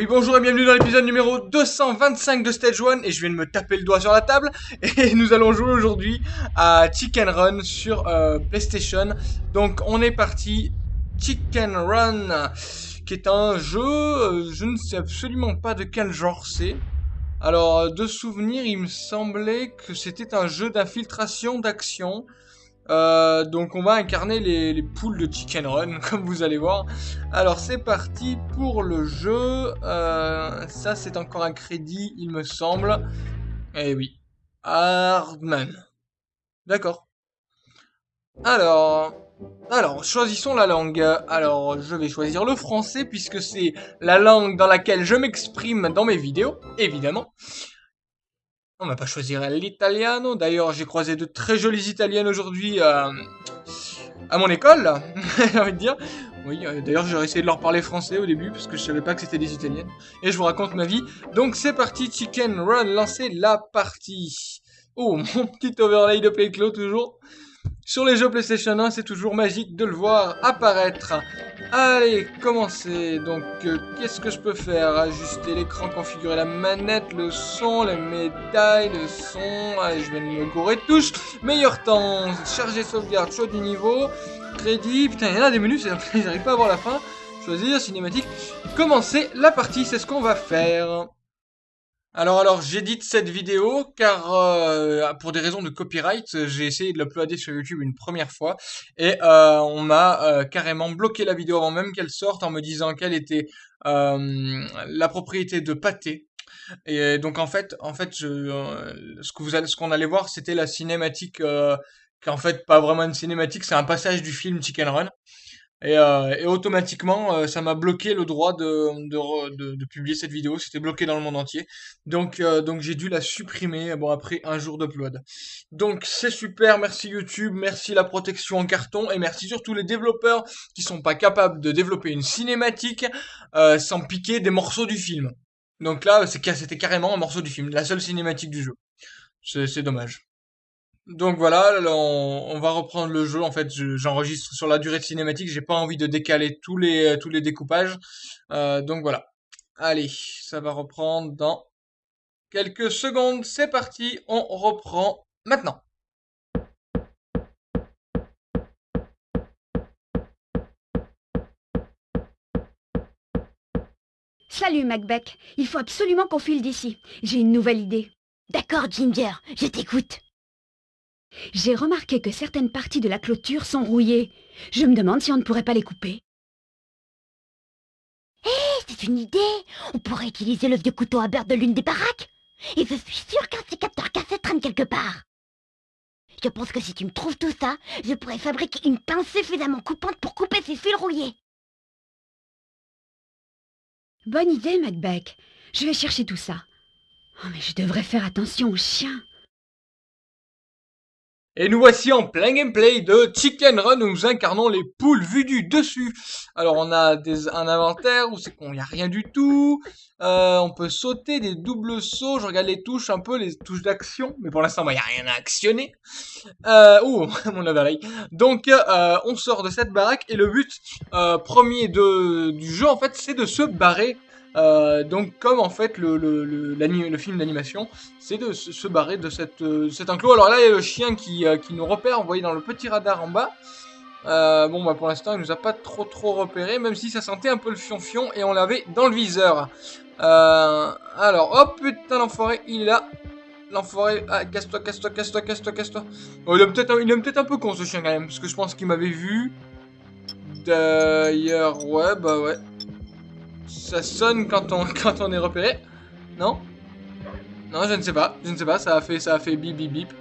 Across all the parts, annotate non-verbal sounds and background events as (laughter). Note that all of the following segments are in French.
Oui bonjour et bienvenue dans l'épisode numéro 225 de Stage 1 et je viens de me taper le doigt sur la table (laughs) et nous allons jouer aujourd'hui à Chicken Run sur euh, PlayStation. Donc on est parti Chicken Run qui est un jeu, euh, je ne sais absolument pas de quel genre c'est. Alors euh, de souvenir il me semblait que c'était un jeu d'infiltration d'action. Euh, donc on va incarner les, poules de Chicken Run, (laughs) comme vous allez voir. Alors c'est parti pour le jeu. Euh, ça c'est encore un crédit, il me semble. Eh oui. Hardman. D'accord. Alors... Alors, choisissons la langue. Alors, je vais choisir le français puisque c'est la langue dans laquelle je m'exprime dans mes vidéos, évidemment. On va pas choisir l'italiano. D'ailleurs, j'ai croisé de très jolies italiennes aujourd'hui euh, à mon école, (laughs) j'ai envie de dire. Oui, euh, d'ailleurs, j'aurais essayé de leur parler français au début, parce que je savais pas que c'était des italiennes. Et je vous raconte ma vie. Donc, c'est parti, Chicken Run, lancez la partie. Oh, (laughs) mon petit overlay de Playclaw, toujours. Sur les jeux PlayStation 1, c'est toujours magique de le voir apparaître. Allez, commencez. Donc, euh, qu'est-ce que je peux faire? Ajuster l'écran, configurer la manette, le son, les médailles, le son. Allez, je vais me gourer de touche. Meilleur temps, charger sauvegarde, choix du niveau, crédit. Putain, il y en a des menus, (laughs) j'arrive pas à voir la fin. Choisir, cinématique. Commencer la partie, c'est ce qu'on va faire. Alors, alors, j'édite cette vidéo car euh, pour des raisons de copyright, j'ai essayé de l'uploader sur YouTube une première fois et euh, on m'a euh, carrément bloqué la vidéo avant même qu'elle sorte en me disant qu'elle était la propriété de Pâté. Et donc en fait, en fait, je, ce que vous allez, ce qu'on allait voir, c'était la cinématique, qui en fait pas vraiment une cinématique, c'est un passage du film Chicken Run. Et, euh, et automatiquement, euh, ça m'a bloqué le droit de, de, de, publier cette vidéo. C'était bloqué dans le monde entier. Donc, euh, donc j'ai dû la supprimer bon, après un jour d'upload. Donc c'est super, merci YouTube, merci la protection en carton et merci surtout les développeurs qui sont pas capables de développer une cinématique sans piquer des morceaux du film. Donc là, c'était carrément un morceau du film, la seule cinématique du jeu. C'est dommage. Donc voilà, on, va reprendre le jeu. En fait, j'enregistre sur la durée de cinématique. J'ai pas envie de décaler tous les tous les découpages. Euh, donc voilà. Allez, ça va reprendre dans quelques secondes. C'est parti, on reprend maintenant. Salut Macbeth, il faut absolument qu'on file d'ici. J'ai une nouvelle idée. D'accord Ginger, je t'écoute. J'ai remarqué que certaines parties de la clôture sont rouillées. Je me demande si on ne pourrait pas les couper. Hé, c'est une idée On pourrait utiliser le vieux couteau à beurre de l'une des baraques Et je suis sûr qu'un capteurs cassés traîne quelque part Je pense que si tu me trouves tout ça, je pourrais fabriquer une pince suffisamment coupante pour couper ces fils rouillés Bonne idée, Macbeth. Je vais chercher tout ça. Oh, mais je devrais faire attention aux chiens. Et nous voici en plein gameplay de Chicken Run où nous incarnons les poules vues du dessus. Alors on a des, un inventaire où c'est qu'on n'y a rien du tout. Euh, on peut sauter des doubles sauts. Je regarde les touches un peu, les touches d'action. Mais pour l'instant, il n'y a rien à actionner. Euh, ouh, (laughs) mon overlay. Donc euh, on sort de cette baraque et le but euh, premier de, du jeu en fait c'est de se barrer euh, donc comme en fait le, film d'animation, c'est de se, barrer de cette, euh, cet enclos. Alors là il y a le chien qui, euh, qui nous repère, vous voyez dans le petit radar en bas. bon bah pour l'instant il nous a pas trop trop repéré, même si ça sentait un peu le fion-fion et on l'avait dans le viseur. alors, oh putain l'enfoiré, il est là. L'enfoiré, ah, casse-toi, casse-toi, casse-toi, casse-toi, casse-toi. Il est peut-être peut un peu con ce chien quand même, parce que je pense qu'il m'avait vu. D'ailleurs, ouais, bah ouais. Ça sonne quand on, (laughs) quand on est repéré. Non? Non, je ne sais pas. Je ne sais pas. Ça a fait, ça a fait bip bip bip.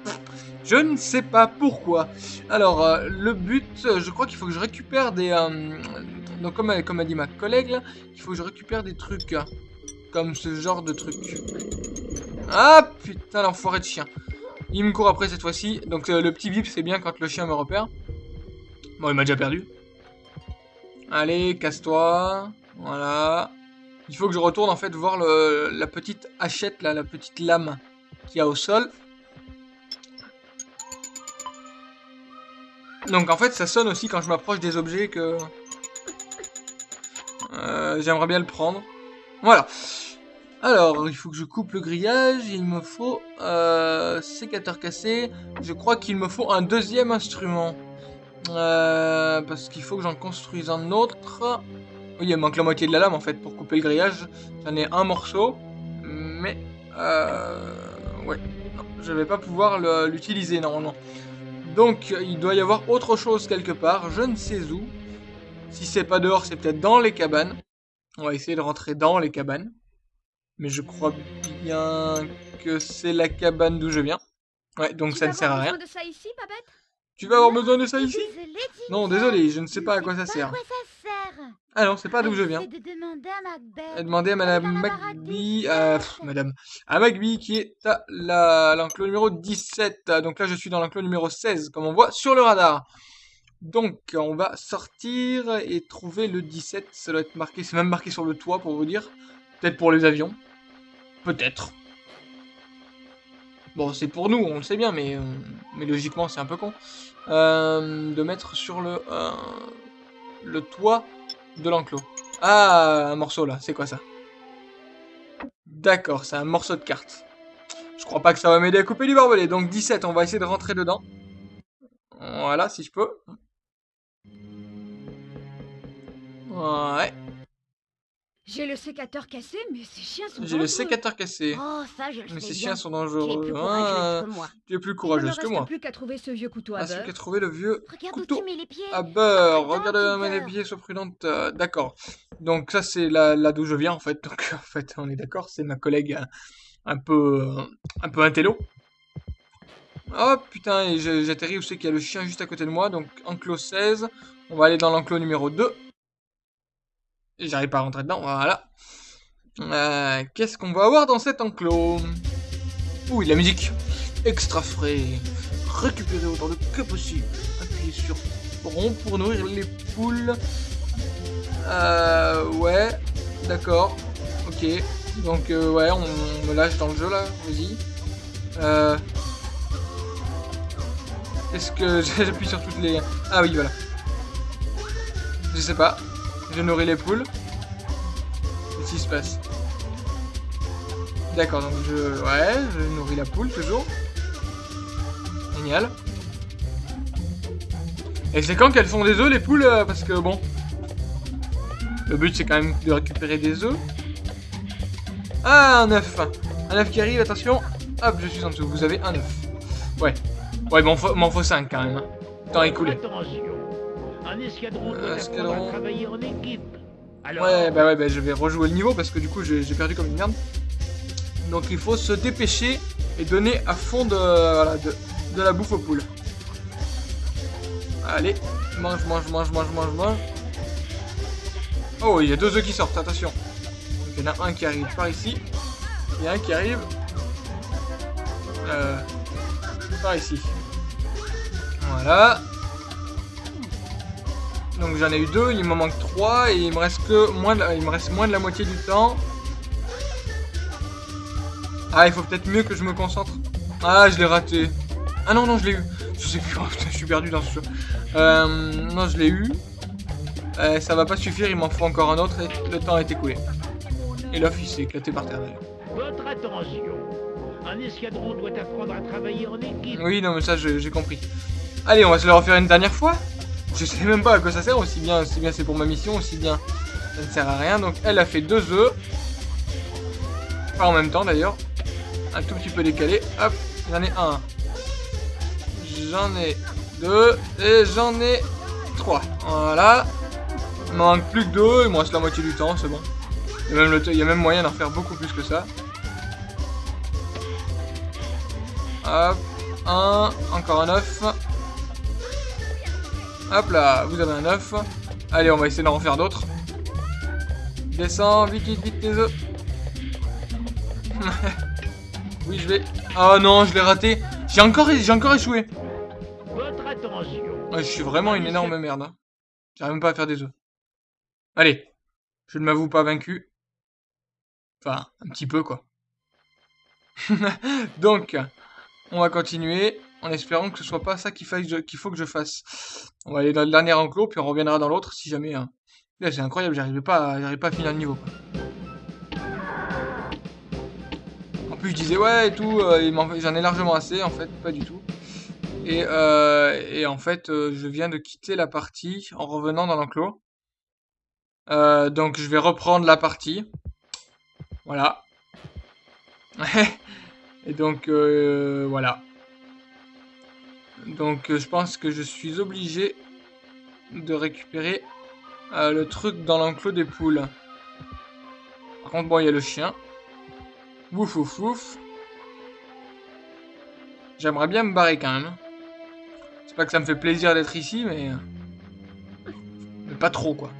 Je ne sais pas pourquoi. Alors, euh, le but, je crois qu'il faut que je récupère des... Euh, donc, comme, comme a dit ma collègue, là, il faut que je récupère des trucs. comme ce genre de truc. Ah, putain, l'enfoiré de chien. Il me court après cette fois-ci. Donc, euh, le petit bip, c'est bien quand le chien me repère. Bon, il m'a déjà perdu. Allez, casse-toi. Voilà. Il faut que je retourne en fait voir la petite hachette là, la petite lame qu'il y a au sol. Donc en fait ça sonne aussi quand je m'approche des objets que euh, j'aimerais bien le prendre. Voilà. Alors, il faut que je coupe le grillage. Il me faut euh, sécateur cassé. Je crois qu'il me faut un deuxième instrument. Euh, parce qu'il faut que j'en construise un autre. Oui, il manque la moitié de la lame en fait pour couper le grillage. J'en ai un morceau. Mais... Euh, ouais. Non, je vais pas pouvoir l'utiliser normalement. Donc, il doit y avoir autre chose quelque part. Je ne sais où. Si c'est pas dehors, c'est peut-être dans les cabanes. On va essayer de rentrer dans les cabanes. Mais je crois bien que c'est la cabane d'où je viens. Ouais, donc ça ne sert à rien. De ça ici, tu vas avoir besoin de ça ici? Non, désolé, je ne sais pas à quoi ça sert. À quoi ça sert Ah non, c'est pas d'où je viens. de demander à Macbeth. Demander à Madame Magby, euh, Madame, à Magby qui est à l'enclos numéro 17. Donc là, je suis dans l'enclos numéro 16, comme on voit sur le radar. Donc, on va sortir et trouver le 17. Ça doit être marqué, c'est même marqué sur le toit pour vous dire. Peut-être pour les avions. Peut-être. Bon, c'est pour nous, on le sait bien, mais, euh, mais logiquement, c'est un peu con. Euh, de mettre sur le, euh, le toit de l'enclos. Ah, un morceau là, c'est quoi ça? D'accord, c'est un morceau de carte. Je crois pas que ça va m'aider à couper du barbelé. Donc 17, on va essayer de rentrer dedans. Voilà, si je peux. Ouais. J'ai le sécateur cassé, mais ces chiens sont J'ai le sécateur cassé. Oh, ça, je le mais sais ces bien. chiens sont Tu es dangereux. plus Ah, courageuse que moi. tu es plus Il ne courageuse que moi. plus qu'à trouver ce vieux couteau à Ah, beurre. qu'à trouver le vieux Regarde où couteau tu mets les pieds. à beurre. Sois Regarde prudente, mes Peter. pieds, sois prudente. Euh, d'accord. Donc ça, c'est là, là d'où je viens, en fait. (laughs) Donc, en fait, on est d'accord. C'est ma collègue euh, un peu, euh, un peu intello. Oh putain, j'atterris où c'est qu'il y a le chien juste à côté de moi. Donc, enclos 16. On va aller dans l'enclos numéro 2. J'arrive pas à rentrer dedans, voilà. Euh, Qu'est-ce qu'on va avoir dans cet enclos? Ouh, la musique. Extra frais. Récupérer autant de que possible. Appuyez sur rond pour nourrir les poules. Euh, ouais. D'accord. Ok. Donc, euh, ouais, on me lâche dans le jeu là. Vas-y. Euh... Est-ce que (laughs) j'appuie sur toutes les... Ah oui, voilà. Je sais pas. Je nourris les poules. Qu'est-ce qui se passe D'accord, donc je... Ouais, je nourris la poule toujours. Génial. Et c'est quand qu'elles font des œufs les poules euh, Parce que bon... Le but c'est quand même de récupérer des œufs. Ah, un œuf Un œuf qui arrive, attention. Hop, je suis en dessous. Vous avez un œuf. Ouais. Ouais, faut, m'en faut 5 quand même. Temps écoulé. Un escadron Euh, doit escadron. apprendre à travailler en équipe. Alors, Ouais, bah ouais, bah je vais rejouer le niveau parce que du coup j'ai perdu comme une merde. Donc il faut se dépêcher et donner à fond de, voilà, de, de la bouffe aux poules. Allez, mange, mange, mange, mange, mange, mange. Oh, il y a deux œufs qui sortent, attention. Donc il y en a un qui arrive par ici et un qui arrive euh, par ici. Voilà. Donc j'en ai eu deux, il m'en manque trois et il me reste que moins de, il me reste moins de la moitié du temps. Ah, il faut peut-être mieux que je me concentre. Ah, je l'ai raté. Ah non, non, je l'ai eu. Je sais plus, oh, (laughs) putain, je suis perdu dans ce jeu. Euh, non, je l'ai eu. Euh, ça va pas suffire, il m'en faut encore un autre et le temps est écoulé. Et l'œuf, il s'est éclaté par terre d'ailleurs. votre attention, un escadron doit apprendre à travailler en équipe. Oui, non, mais ça, j'ai compris. Allez, on va se le refaire une dernière fois. Je sais même pas à quoi ça sert, aussi bien, aussi bien c'est pour ma mission, aussi bien ça ne sert à rien. Donc, elle a fait deux œufs. Pas en même temps d'ailleurs. Un tout petit peu décalé. Hop, j'en ai un. J'en ai deux. Et j'en ai trois. Voilà. Il m'en manque plus que deux. Il me reste la moitié du temps, c'est bon. Même, le il y a même moyen d'en faire beaucoup plus que ça. Hop, un, encore un œuf. Hop là, vous avez un œuf. Allez, on va essayer d'en refaire d'autres. Descends, vite, vite, vite les œufs. (laughs) oui, je vais. Oh non, je l'ai raté. J'ai encore, j'ai encore échoué. Votre attention, je suis vraiment une énorme merde. hein. J'arrive même pas à faire des œufs. Allez, je ne m'avoue pas vaincu. Enfin, un petit peu quoi. (laughs) Donc, on va continuer en espérant que ce soit pas ça qu'il faut que je fasse. On va aller dans le dernier enclos, puis on reviendra dans l'autre si jamais. hein. Là, c'est incroyable, j'arrivais pas, à- pas à finir le niveau. quoi. plus, je disais, ouais, et tout, euh, j'en ai largement assez, en fait, pas du tout. Et, euh, en fait, euh, je viens de quitter la partie en revenant dans l'enclos. Donc, je vais reprendre la partie. Voilà. (laughs) et donc, voilà. Donc, euh, je pense que je suis obligé de récupérer euh, le truc dans l'enclos des poules. Par contre, bon, il y a le chien. Ouf, ouf, ouf. J'aimerais bien me barrer quand même. C'est pas que ça me fait plaisir d'être ici, mais... Mais pas trop, quoi.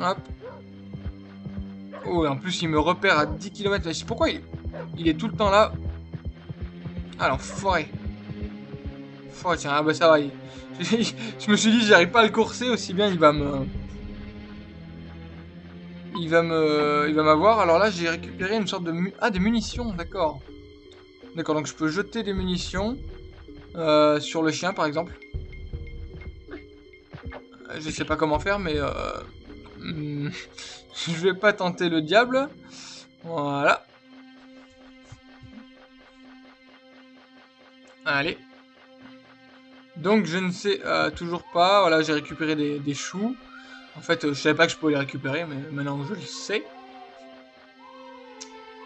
Hop. Oh, et en plus, il me repère à 10 km. Je sais pourquoi il... il est tout le temps là? Ah, l'enfoiré. Forêt, tiens, ah bah ça va. il- (laughs) Je me suis dit, j'arrive pas à le courser, aussi bien il va me... Il va me... Il va m'avoir. Alors là, j'ai récupéré une sorte de... Ah, des munitions, d'accord. D'accord, donc je peux jeter des munitions. euh, sur le chien, par exemple. Euh, Je sais pas comment faire, mais... Euh... (laughs) je vais pas tenter le diable. Voilà. Allez. Donc je ne sais euh, toujours pas. Voilà, j'ai récupéré des, choux. En fait, euh, je savais pas que je pouvais les récupérer, mais maintenant je le sais.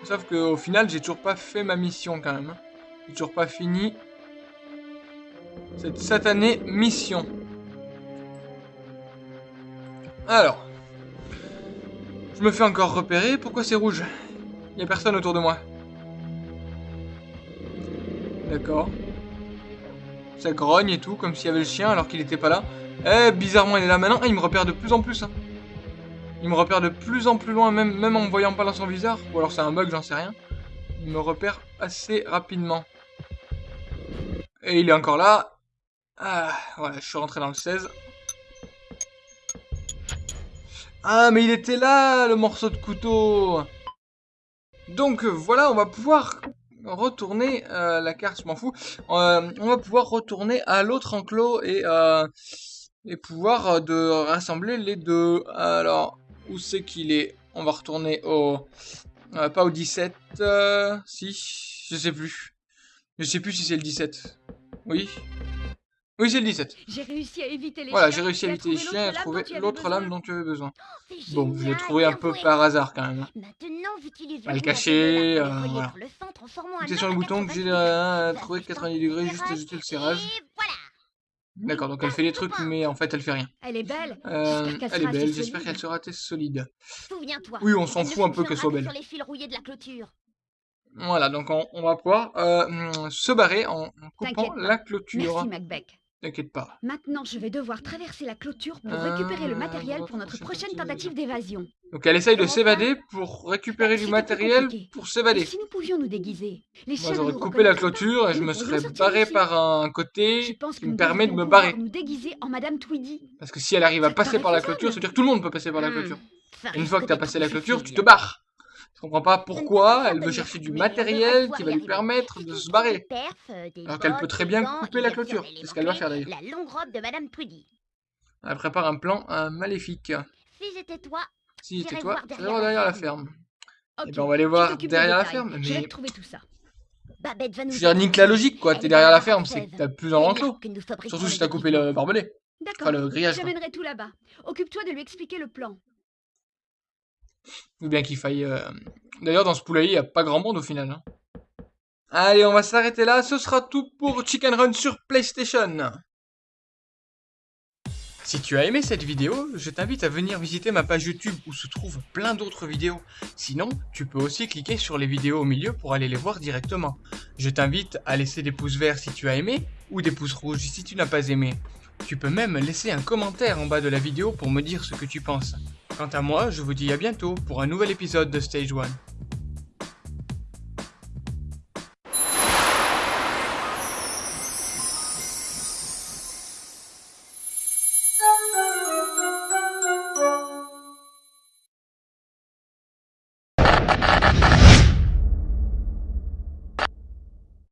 Sauf qu'au final, j'ai toujours pas fait ma mission quand même. J'ai toujours pas fini cette satanée mission. Alors. Je me fais encore repérer. Pourquoi c'est rouge? Il a personne autour de moi. D'accord. Ça grogne et tout, comme s'il y avait le chien alors qu'il était pas là. Eh, bizarrement, il est là maintenant. Et il me repère de plus en plus. hein. Il me repère de plus en plus loin, même, même en me voyant pas dans son viseur. Ou alors c'est un bug, j'en sais rien. Il me repère assez rapidement. Et il est encore là. Ah, voilà, je suis rentré dans le 16. Ah, mais il était là, le morceau de couteau. Donc voilà, on va pouvoir retourner euh, la carte, je m'en fous. Euh, on va pouvoir retourner à l'autre enclos et euh, et pouvoir euh, de rassembler les deux. Alors, où c'est qu'il est? On va retourner au euh, pas au 17, euh, si, je sais plus. Je sais plus si c'est le 17. Oui. Oui, c'est le 17. J'ai réussi à éviter les Voilà, j'ai réussi à éviter les chiens et à trouver l'autre lame dont tu avais besoin. C'est Bon, je l'ai trouvé un peu par hasard quand même. Maintenant, j'utilise À le le cacher, bout d'un euh, voilà. sur le bouton que j'ai 90 euh, trouvé Ça fait 90 degrés, juste ajouter le serrage. D'accord, donc elle fait des trucs, mais en fait elle fait rien. Elle est belle. Euh, J'espère qu'elle elle est sera belle, j'espère qu'elle sera assez solide. Oui, on s'en fout un peu qu'elle soit belle. Voilà, donc on, on va pouvoir euh, se barrer en, coupant la clôture. Merci, Macbeth. T'inquiète pas. Maintenant, je vais devoir traverser la clôture pour Euh, récupérer le matériel pour notre prochaine tentative d'évasion. Donc elle essaye de s'évader pour récupérer du matériel pour s'évader. si nous pouvions nous déguiser? Les Moi j'aurais coupé la clôture et je me serais barré par un côté qui me permet de me barrer. nous déguiser en Madame Tweedy. Parce que si elle arrive à passer par la clôture, ça veut dire que tout le monde peut passer par la Hmm, clôture. une fois que t'as passé la clôture, tu te barres. Je comprends pas pourquoi elle veut chercher du matériel qui va lui permettre de se barrer. Alors qu'elle peut très bien couper et la clôture. C'est ce qu'elle va faire d'ailleurs. La longue robe de Madame Tweedy. Elle prépare un plan euh, maléfique. Si j'étais toi, Si J'irai toi, voir derrière voir la derrière la ferme. ferme. Ok, Eh ben on va aller voir derrière la ferme. Je vais Mais te trouver tout ça. Babette va nous je veux dire, nique la logique quoi. T'es derrière la ferme, c'est que t'as plus dans l'enclos. Surtout si t'as coupé le barbelé. D'accord. Enfin le grillage. J'amènerai tout là-bas. Occupe-toi de lui expliquer le plan. Ou bien qu'il faille. euh, D'ailleurs, dans ce poulailler, il n'y a pas grand monde au final. hein. Allez, on va s'arrêter là. Ce sera tout pour Chicken Run sur PlayStation. Si tu as aimé cette vidéo, je t'invite à venir visiter ma page YouTube où se trouvent plein d'autres vidéos. Sinon, tu peux aussi cliquer sur les vidéos au milieu pour aller les voir directement. Je t'invite à laisser des pouces verts si tu as aimé ou des pouces rouges si tu n'as pas aimé. Tu peux même laisser un commentaire en bas de la vidéo pour me dire ce que tu penses. Quant à moi, je vous dis à bientôt pour un nouvel épisode de Stage 1.